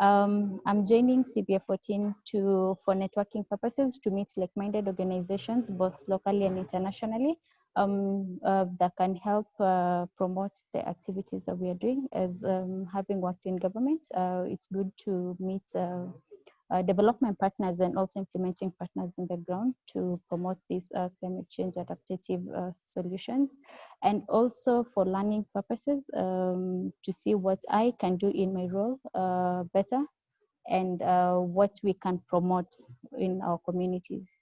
Um, I'm joining CBA 14 to, for networking purposes to meet like-minded organizations, both locally and internationally, um, uh, that can help uh, promote the activities that we are doing. As um, having worked in government, uh, it's good to meet uh, development partners and also implementing partners in the ground to promote these uh, climate change adaptive uh, solutions and also for learning purposes um, to see what I can do in my role uh, better and uh, what we can promote in our communities.